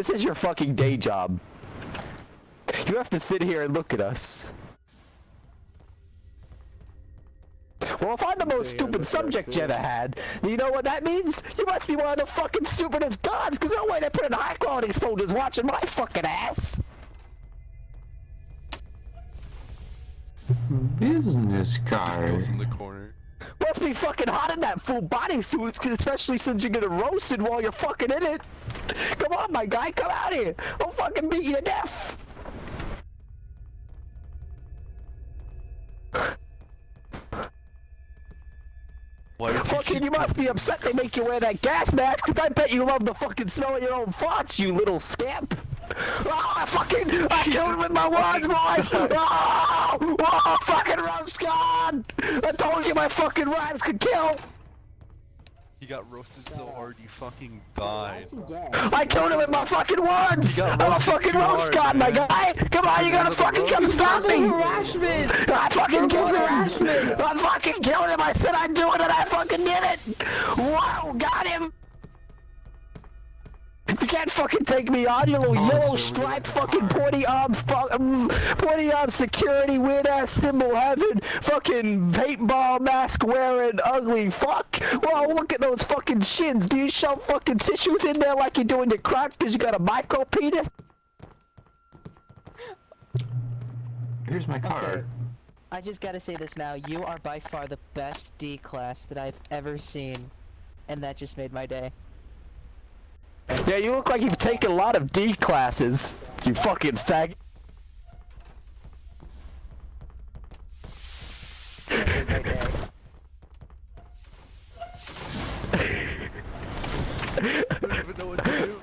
This is your fucking day job. You have to sit here and look at us. Well, if I'm the most Yeah, stupid that's subject right, you ever had, you know what that means? You must be one of the fucking stupidest gods, because no way they put in high quality soldiers watching my fucking ass. Business Goes card. in the corner. Must be fucking hot in that full body suit, especially since you're getting roasted while you're fucking in it. Come on, my guy, come out here. I'll fucking beat you to death. You Fucking, you must be upset they make you wear that gas mask, 'cause I bet you love the fucking smell of your own farts, you little scamp. Oh, I fucking, I killed him with my words, boys! Oh, ah, oh, ah, fucking roast god! I told you my fucking rhymes could kill! He got roasted so hard he fucking died. I killed him with my fucking words! I'm a fucking roast hard, god, my man. guy! Come on, you gotta fucking come stop me! harassment! I fucking killed him! I fucking killed him! I said I'd do it and I fucking did it! Wow, got him! Can't fucking take me on, you little Oh, yellow striped fucking pointy arm, um, pointy arm security, weird ass symbol having, fucking paintball mask wearing ugly fuck. Well, look at those fucking shins. Do you shove fucking tissues in there like you're doing your crotch because you got a micro penis? Here's my card. I just gotta say this now, you are by far the best D class that I've ever seen, and that just made my day. Yeah, you look like you've taken a lot of D classes. You fucking fag. I don't even know what to do.